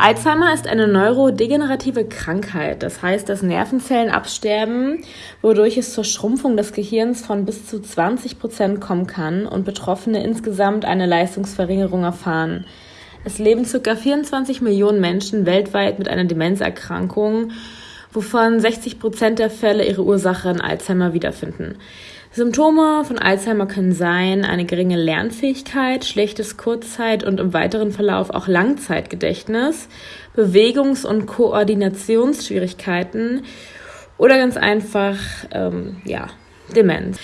Alzheimer ist eine neurodegenerative Krankheit. Das heißt, dass Nervenzellen absterben, wodurch es zur Schrumpfung des Gehirns von bis zu 20 Prozent kommen kann und Betroffene insgesamt eine Leistungsverringerung erfahren. Es leben ca. 24 Millionen Menschen weltweit mit einer Demenzerkrankung, wovon 60 Prozent der Fälle ihre Ursache in Alzheimer wiederfinden. Symptome von Alzheimer können sein eine geringe Lernfähigkeit, schlechtes Kurzzeit- und im weiteren Verlauf auch Langzeitgedächtnis, Bewegungs- und Koordinationsschwierigkeiten oder ganz einfach ähm, ja, Demenz.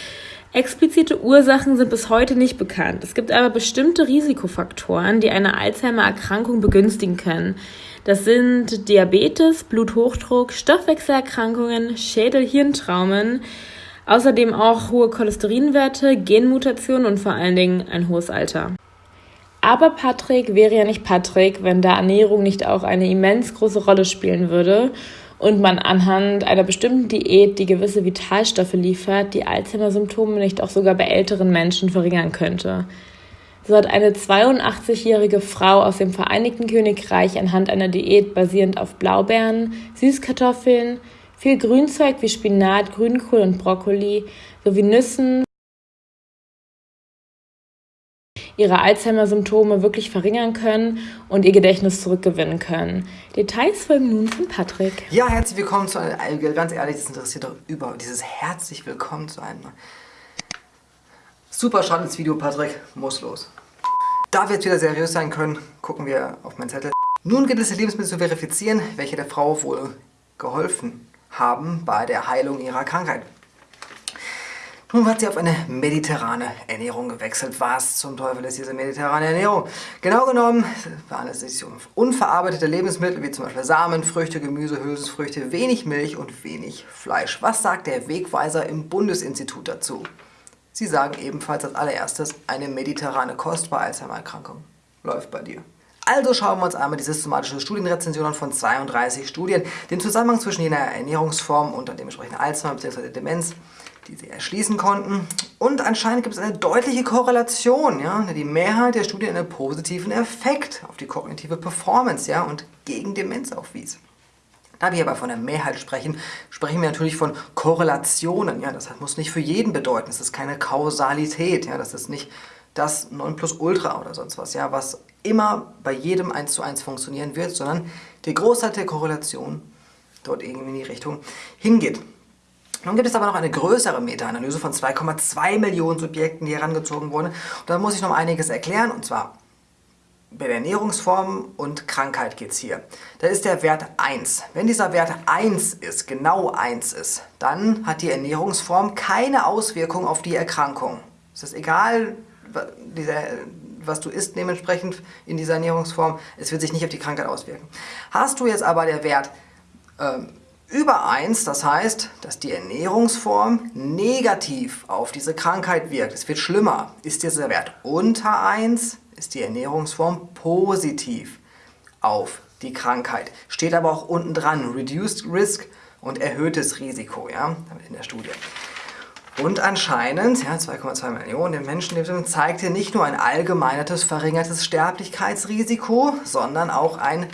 Explizite Ursachen sind bis heute nicht bekannt. Es gibt aber bestimmte Risikofaktoren, die eine Alzheimer-Erkrankung begünstigen können. Das sind Diabetes, Bluthochdruck, Stoffwechselerkrankungen, Schädel-Hirntraumen, Außerdem auch hohe Cholesterinwerte, Genmutationen und vor allen Dingen ein hohes Alter. Aber Patrick wäre ja nicht Patrick, wenn da Ernährung nicht auch eine immens große Rolle spielen würde und man anhand einer bestimmten Diät, die gewisse Vitalstoffe liefert, die Alzheimer-Symptome nicht auch sogar bei älteren Menschen verringern könnte. So hat eine 82-jährige Frau aus dem Vereinigten Königreich anhand einer Diät basierend auf Blaubeeren, Süßkartoffeln, viel Grünzeug wie Spinat, Grünkohl und Brokkoli sowie Nüssen ihre Alzheimer-Symptome wirklich verringern können und ihr Gedächtnis zurückgewinnen können. Details folgen nun von Patrick. Ja, herzlich willkommen zu einem, ganz ehrlich, das interessiert doch über dieses herzlich willkommen zu einem super spannendes Video, Patrick, muss los. Da wir jetzt wieder seriös sein können, gucken wir auf meinen Zettel. Nun gilt es, die Lebensmittel zu verifizieren, welche der Frau wohl geholfen haben bei der Heilung ihrer Krankheit. Nun hat sie auf eine mediterrane Ernährung gewechselt. Was zum Teufel ist diese mediterrane Ernährung? Genau genommen handelt es sich um unverarbeitete Lebensmittel wie zum Beispiel Samen, Früchte, Gemüse, Hülsenfrüchte, wenig Milch und wenig Fleisch. Was sagt der Wegweiser im Bundesinstitut dazu? Sie sagen ebenfalls als allererstes, eine mediterrane Kost bei Alzheimer-Erkrankung läuft bei dir. Also schauen wir uns einmal die systematische Studienrezension an von 32 Studien, den Zusammenhang zwischen jener Ernährungsform und dann dementsprechend Alzheimer bzw. Demenz, die sie erschließen konnten. Und anscheinend gibt es eine deutliche Korrelation. Ja? Die Mehrheit der Studien einen positiven Effekt auf die kognitive Performance ja? und gegen Demenz aufwies. Da wir aber von der Mehrheit sprechen, sprechen wir natürlich von Korrelationen. Ja, das muss nicht für jeden bedeuten. Das ist keine Kausalität. Ja, das ist nicht das Nonplusultra oder sonst was, ja, was immer bei jedem 1 zu 1 funktionieren wird, sondern der Großteil der Korrelation dort irgendwie in die Richtung hingeht. Nun gibt es aber noch eine größere Meta-Analyse von 2,2 Millionen Subjekten, die herangezogen wurden. Und da muss ich noch einiges erklären, und zwar bei der Ernährungsform und Krankheit geht es hier. Da ist der Wert 1. Wenn dieser Wert 1 ist, genau 1 ist, dann hat die Ernährungsform keine Auswirkung auf die Erkrankung. Es ist egal, was du isst dementsprechend in dieser Ernährungsform, es wird sich nicht auf die Krankheit auswirken. Hast du jetzt aber der Wert ähm, über 1, das heißt, dass die Ernährungsform negativ auf diese Krankheit wirkt, es wird schlimmer. Ist dieser Wert unter 1, ist die Ernährungsform positiv auf die Krankheit. Steht aber auch unten dran, Reduced Risk und erhöhtes Risiko ja, in der Studie. Und anscheinend, ja, 2,2 Millionen Menschen zeigte nicht nur ein allgemeinertes verringertes Sterblichkeitsrisiko, sondern auch ein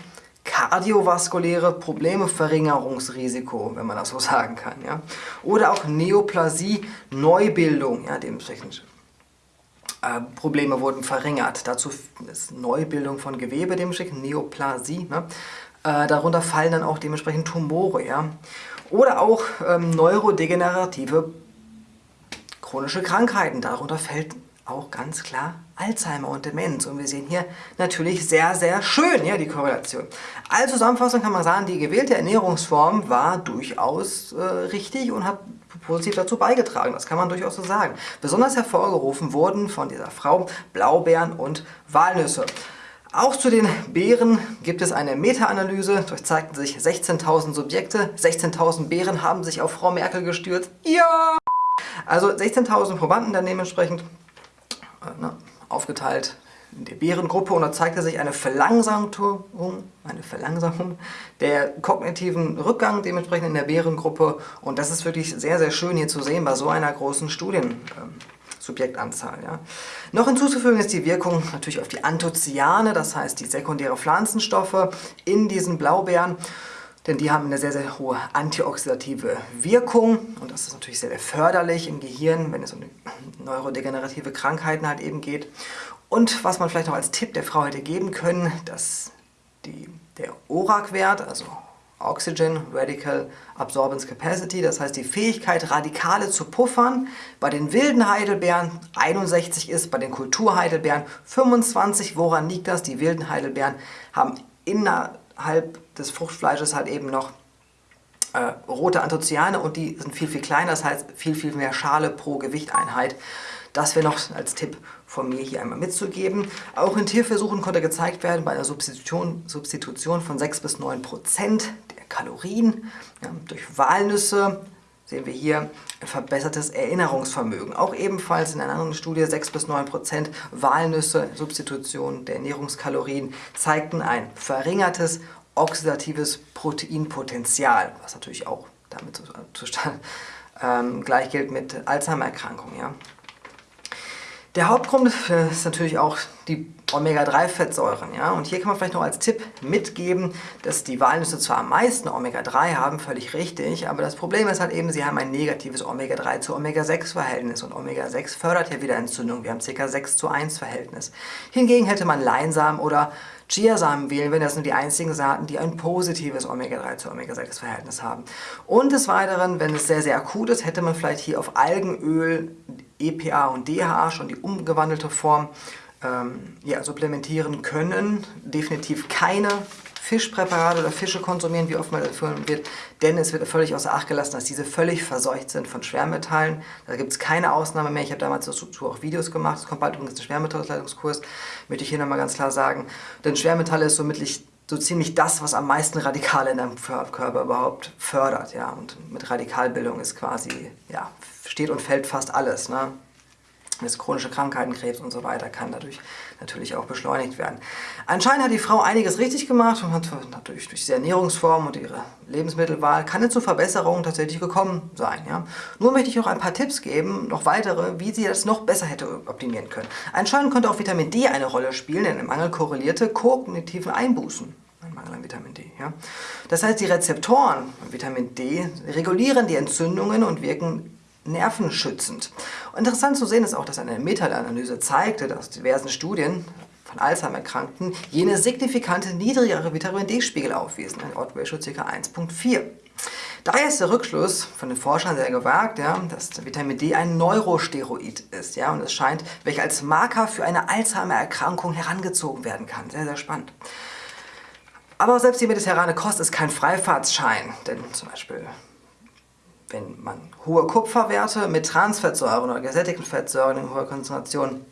kardiovaskuläre Problemeverringerungsrisiko, wenn man das so sagen kann. Ja. Oder auch Neoplasie, Neubildung, ja, dementsprechend äh, Probleme wurden verringert. Dazu ist Neubildung von Gewebe dementsprechend, Neoplasie. Ne. Äh, darunter fallen dann auch dementsprechend Tumore. Ja. Oder auch ähm, neurodegenerative chronische Krankheiten. Darunter fällt auch ganz klar Alzheimer und Demenz. Und wir sehen hier natürlich sehr, sehr schön ja, die Korrelation. Als Zusammenfassung kann man sagen, die gewählte Ernährungsform war durchaus äh, richtig und hat positiv dazu beigetragen. Das kann man durchaus so sagen. Besonders hervorgerufen wurden von dieser Frau Blaubeeren und Walnüsse. Auch zu den Beeren gibt es eine Meta-Analyse. Dort zeigten sich 16.000 Subjekte. 16.000 Beeren haben sich auf Frau Merkel gestürzt. Ja! Also 16.000 Probanden dann dementsprechend äh, ne, aufgeteilt in der Bärengruppe und da zeigte sich eine Verlangsamung, eine Verlangsamung der kognitiven Rückgang dementsprechend in der Bärengruppe und das ist wirklich sehr, sehr schön hier zu sehen bei so einer großen Studien, ähm. Ja. Noch hinzuzufügen ist die Wirkung natürlich auf die Anthocyane, das heißt die sekundäre Pflanzenstoffe in diesen Blaubeeren. Denn die haben eine sehr, sehr hohe antioxidative Wirkung und das ist natürlich sehr, sehr förderlich im Gehirn, wenn es um neurodegenerative Krankheiten halt eben geht. Und was man vielleicht noch als Tipp der Frau hätte geben können, dass die, der ORAC-Wert, also Oxygen Radical Absorbance Capacity, das heißt die Fähigkeit, Radikale zu puffern, bei den wilden Heidelbeeren 61 ist, bei den Kulturheidelbeeren 25. Woran liegt das? Die wilden Heidelbeeren haben innerhalb des Fruchtfleisches halt eben noch äh, rote Anthocyane und die sind viel, viel kleiner, das heißt viel, viel mehr Schale pro Gewichteinheit. Das wäre noch als Tipp von mir hier einmal mitzugeben. Auch in Tierversuchen konnte gezeigt werden, bei einer Substitution, Substitution von 6 bis 9 Prozent der Kalorien ja, durch Walnüsse sehen wir hier verbessertes Erinnerungsvermögen. Auch ebenfalls in einer anderen Studie 6 bis 9 Prozent Walnüsse, Substitution der Ernährungskalorien, zeigten ein verringertes oxidatives Proteinpotenzial, was natürlich auch damit zustande ähm, gleich gilt mit Alzheimer-Erkrankungen. Ja. Der Hauptgrund ist natürlich auch die Omega-3-Fettsäuren. Ja? Und hier kann man vielleicht noch als Tipp mitgeben, dass die Walnüsse zwar am meisten Omega-3 haben, völlig richtig, aber das Problem ist halt eben, sie haben ein negatives Omega-3 zu Omega-6-Verhältnis und Omega-6 fördert ja wieder Entzündung. Wir haben ca. 6 zu 1 Verhältnis. Hingegen hätte man Leinsamen oder Chiasamen wählen, wenn das nur die einzigen Saaten, die ein positives Omega-3 zu Omega-6-Verhältnis haben. Und des Weiteren, wenn es sehr, sehr akut ist, hätte man vielleicht hier auf Algenöl EPA und DHA, schon die umgewandelte Form, ähm, ja, supplementieren können. Definitiv keine Fischpräparate oder Fische konsumieren, wie oft man empfohlen wird, denn es wird völlig außer Acht gelassen, dass diese völlig verseucht sind von Schwermetallen. Da gibt es keine Ausnahme mehr. Ich habe damals dazu auch Videos gemacht. Es kommt bald übrigens der Schwermetallleitungskurs, möchte ich hier nochmal ganz klar sagen. Denn Schwermetalle ist somit so ziemlich das, was am meisten Radikale in deinem Körper überhaupt fördert. Ja? Und mit Radikalbildung ist quasi, ja, steht und fällt fast alles. Ne? Das chronische Krankheiten, Krebs und so weiter kann dadurch natürlich auch beschleunigt werden. Anscheinend hat die Frau einiges richtig gemacht und hat natürlich durch diese Ernährungsform und ihre Lebensmittelwahl kann es zu Verbesserungen tatsächlich gekommen sein. Ja? Nur möchte ich auch ein paar Tipps geben, noch weitere, wie sie das noch besser hätte optimieren können. Anscheinend konnte auch Vitamin D eine Rolle spielen, denn im Mangel korrelierte kognitiven Einbußen. Ein Mangel an Vitamin D. Ja? Das heißt, die Rezeptoren von Vitamin D regulieren die Entzündungen und wirken nervenschützend. Interessant zu sehen ist auch, dass eine Meta-Analyse zeigte, dass diversen Studien von Alzheimer-Erkrankten jene signifikante niedrigere Vitamin D-Spiegel aufwiesen, ein Odd-Ratio ca. 1.4. Daher ist der Rückschluss von den Forschern sehr gewagt, ja, dass Vitamin D ein Neurosteroid ist ja, und es scheint, welcher als Marker für eine Alzheimer-Erkrankung herangezogen werden kann. Sehr, sehr spannend. Aber selbst die mediterrane Kost ist kein Freifahrtsschein, denn zum Beispiel wenn man hohe Kupferwerte mit Transfettsäuren oder gesättigten Fettsäuren in hoher Konzentration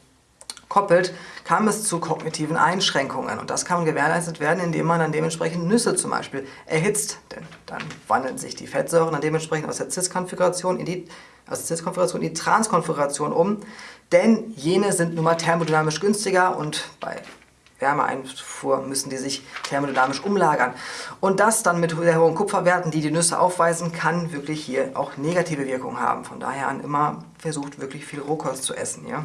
koppelt, kam es zu kognitiven Einschränkungen. Und das kann gewährleistet werden, indem man dann dementsprechend Nüsse zum Beispiel erhitzt. Denn dann wandeln sich die Fettsäuren dann dementsprechend aus der Cis-Konfiguration in die aus der in die Trans-Konfiguration um. Denn jene sind nun mal thermodynamisch günstiger und bei Wärmeeinfuhr müssen die sich thermodynamisch umlagern. Und das dann mit sehr hohen Kupferwerten, die die Nüsse aufweisen, kann wirklich hier auch negative Wirkungen haben. Von daher an immer versucht, wirklich viel Rohkost zu essen. Ja?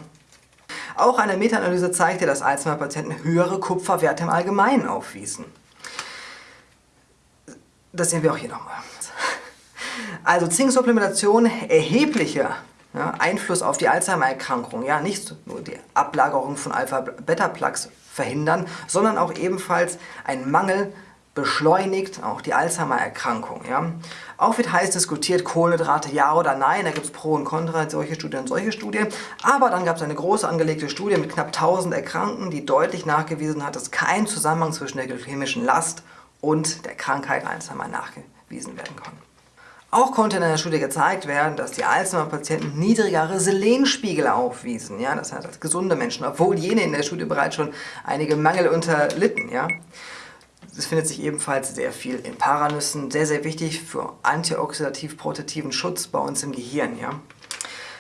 Auch eine Meta-Analyse zeigte, dass Alzheimer-Patienten höhere Kupferwerte im Allgemeinen aufwiesen. Das sehen wir auch hier nochmal. Also Zinksupplementation erhebliche ja, Einfluss auf die Alzheimer-Erkrankung. Ja, nicht nur die Ablagerung von Alpha-Beta-Plaques verhindern, sondern auch ebenfalls ein Mangel beschleunigt auch die Alzheimer-Erkrankung. Ja. Auch wird heiß diskutiert, Kohlenhydrate ja oder nein, da gibt es Pro und Contra, solche Studien und solche Studien. Aber dann gab es eine große angelegte Studie mit knapp 1000 Erkrankten, die deutlich nachgewiesen hat, dass kein Zusammenhang zwischen der glykämischen Last und der Krankheit Alzheimer nachgewiesen werden kann. Auch konnte in einer Studie gezeigt werden, dass die Alzheimer-Patienten niedrigere Selenspiegel aufwiesen, ja, das heißt als gesunde Menschen, obwohl jene in der Studie bereits schon einige Mangel unterlitten. Ja. Es findet sich ebenfalls sehr viel in Paranüssen, sehr, sehr wichtig für antioxidativ-protetiven Schutz bei uns im Gehirn. Ja.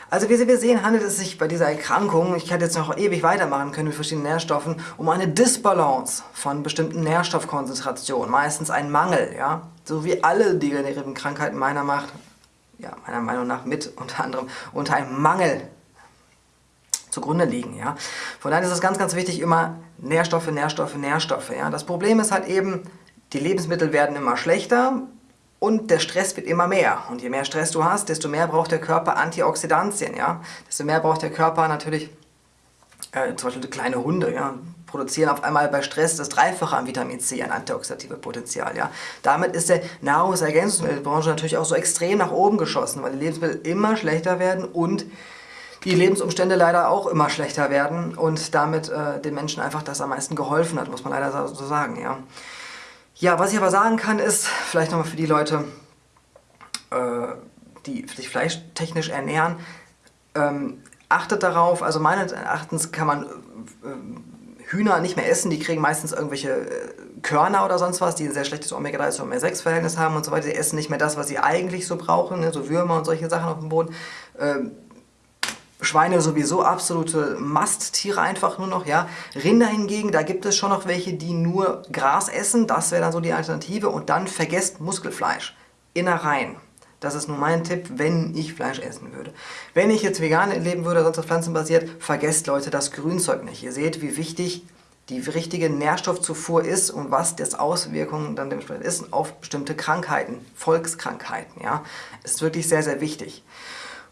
Also wie wir sehen, handelt es sich bei dieser Erkrankung, ich hätte jetzt noch ewig weitermachen können mit verschiedenen Nährstoffen, um eine Disbalance von bestimmten Nährstoffkonzentrationen, meistens ein Mangel, ja, so wie alle degenerativen Krankheiten meiner Macht, ja, meiner Meinung nach mit unter anderem unter einem Mangel zugrunde liegen. Ja? Von daher ist es ganz, ganz wichtig, immer Nährstoffe, Nährstoffe, Nährstoffe. Ja? Das Problem ist halt eben, die Lebensmittel werden immer schlechter und der Stress wird immer mehr. Und je mehr Stress du hast, desto mehr braucht der Körper Antioxidantien. Ja? Desto mehr braucht der Körper natürlich, äh, zum Beispiel kleine Hunde, ja? produzieren auf einmal bei Stress das Dreifache an Vitamin C, an antioxidative Potenzial. Ja? Damit ist der Nahrungsergänzungsmittelbranche natürlich auch so extrem nach oben geschossen, weil die Lebensmittel immer schlechter werden und die Lebensumstände leider auch immer schlechter werden und damit äh, den Menschen einfach das am meisten geholfen hat, muss man leider so sagen. Ja, ja was ich aber sagen kann ist, vielleicht nochmal für die Leute, äh, die sich fleischtechnisch ernähren, ähm, achtet darauf, also meines Erachtens kann man äh, Hühner nicht mehr essen, die kriegen meistens irgendwelche äh, Körner oder sonst was, die ein sehr schlechtes Omega-3 zu Omega-6-Verhältnis haben und so weiter. Die essen nicht mehr das, was sie eigentlich so brauchen, ne? so Würmer und solche Sachen auf dem Boden. Ähm, Schweine sowieso absolute Masttiere einfach nur noch, ja. Rinder hingegen, da gibt es schon noch welche, die nur Gras essen, das wäre dann so die Alternative und dann vergesst Muskelfleisch, Innereien. Das ist nur mein Tipp, wenn ich Fleisch essen würde. Wenn ich jetzt vegan leben würde, sonst auf pflanzenbasiert, vergesst Leute das Grünzeug nicht. Ihr seht, wie wichtig die richtige Nährstoffzufuhr ist und was das Auswirkungen dann dementsprechend ist auf bestimmte Krankheiten, Volkskrankheiten. Ja, ist wirklich sehr, sehr wichtig.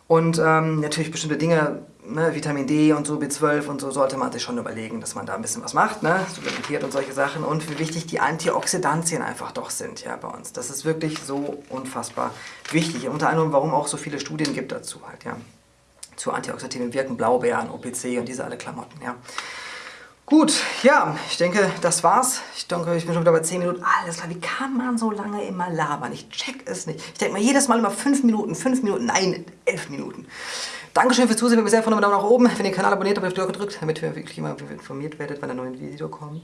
Und ähm, natürlich bestimmte Dinge, ne, Vitamin D und so, B12 und so, sollte man sich schon überlegen, dass man da ein bisschen was macht, ne, supplementiert und solche Sachen. Und wie wichtig die Antioxidantien einfach doch sind ja, bei uns. Das ist wirklich so unfassbar wichtig. Unter anderem, warum auch so viele Studien gibt dazu halt, ja. Zu antioxidativen Wirken, Blaubeeren, OPC und diese alle Klamotten, ja. Gut, ja, ich denke, das war's. Ich denke, ich bin schon wieder bei 10 Minuten. Alles klar, wie kann man so lange immer labern? Ich check es nicht. Ich denke mal jedes Mal immer 5 Minuten, 5 Minuten, nein, 11 Minuten. Dankeschön fürs Zusehen, wenn ihr sehr von einem Daumen nach oben. Wenn ihr den Kanal abonniert habt, auf die Glocke gedrückt, damit ihr wirklich immer informiert werdet, wenn ein neues Video kommt.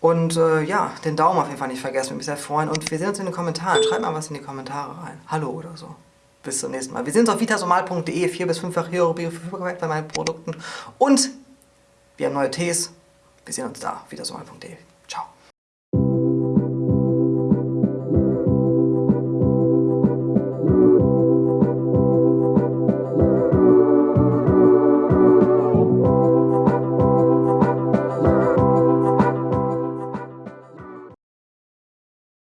Und äh, ja, den Daumen auf jeden Fall nicht vergessen, würde mich sehr freuen. Und wir sehen uns in den Kommentaren. Schreibt mal was in die Kommentare rein. Hallo oder so. Bis zum nächsten Mal. Wir sehen uns auf vitasomal.de. 4 bis 5-fach Euro Verfügbarkeit bei meinen Produkten. Und wir haben neue Tees. Wir sehen uns da. Wieder so mal.de.